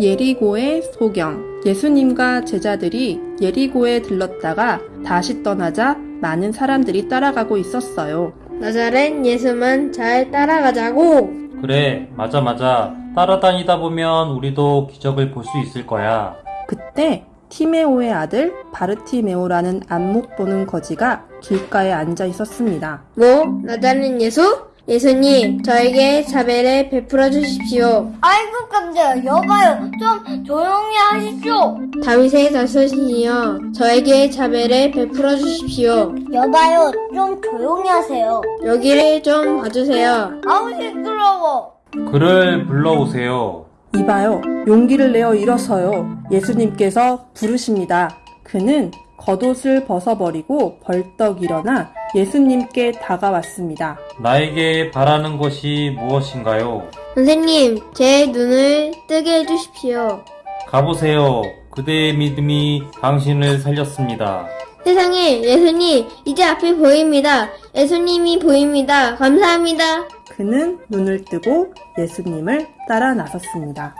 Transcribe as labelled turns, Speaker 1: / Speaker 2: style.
Speaker 1: 예리고의 소경 예수님과 제자들이 예리고에 들렀다가 다시 떠나자 많은 사람들이 따라가고 있었어요.
Speaker 2: 나자렛 예수만 잘 따라가자고.
Speaker 3: 그래, 맞아, 맞아. 따라다니다 보면 우리도 기적을 볼 수 있을 거야.
Speaker 1: 그때 티메오의 아들 바르티메오라는 안목 보는 거지가 길가에 앉아 있었습니다.
Speaker 2: 뭐? 나자렛 예수? 예수님, 저에게 자배를 베풀어 주십시오.
Speaker 4: 아이고 깜짝이야 여봐요 좀 조용히 하십시오
Speaker 2: 다윗의 자손이여, 저에게 자배를 베풀어 주십시오.
Speaker 4: 여봐요 좀 조용히 하세요
Speaker 2: 여기를 좀 봐주세요.
Speaker 4: 아우 시끄러워
Speaker 3: 그를 불러오세요.
Speaker 1: 이봐요. 용기를 내어 일어서요. 예수님께서 부르십니다. 그는 겉옷을 벗어버리고 벌떡 일어나 예수님께 다가왔습니다.
Speaker 3: 나에게 바라는 것이 무엇인가요?
Speaker 2: 선생님, 제 눈을 뜨게 해주십시오.
Speaker 3: 가보세요. 그대의 믿음이 당신을 살렸습니다.
Speaker 2: 세상에, 예수님, 이제 앞이 보입니다. 예수님이 보입니다. 감사합니다.
Speaker 1: 그는 눈을 뜨고 예수님을 따라 나섰습니다.